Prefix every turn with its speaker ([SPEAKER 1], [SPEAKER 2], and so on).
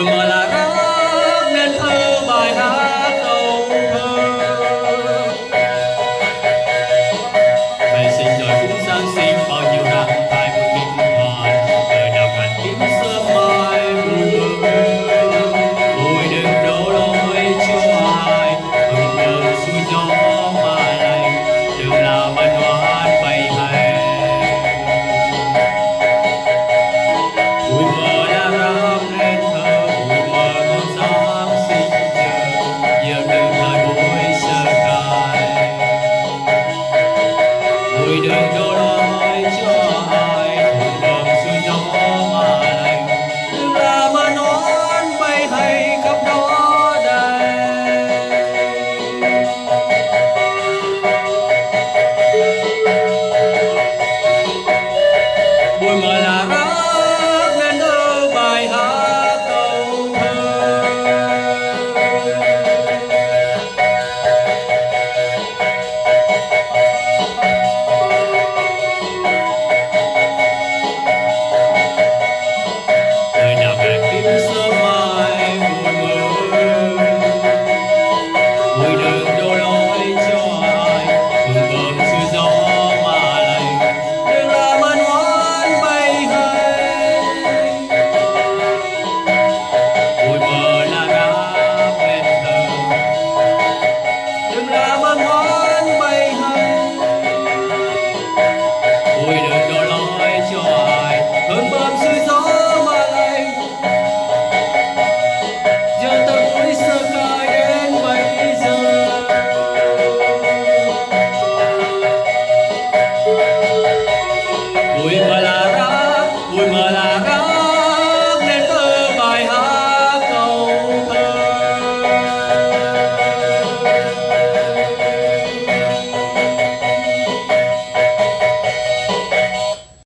[SPEAKER 1] Bumala